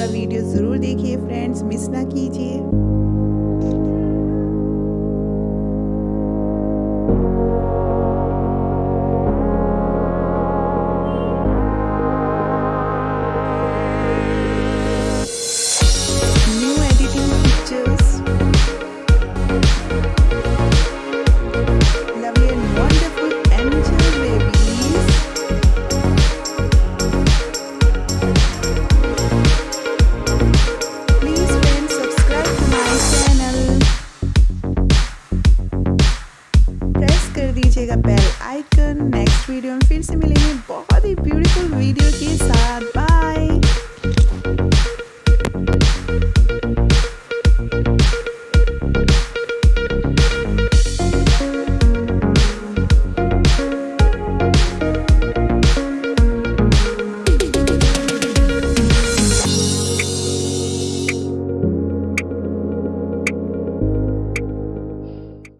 पूरा वीडियो ज़रूर देखिए फ्रेंड्स मिस ना कीजिए. दीजिएगा बेल आइकन। नेक्स्ट वीडियो में फिर से मिलेंगे। बहुत ही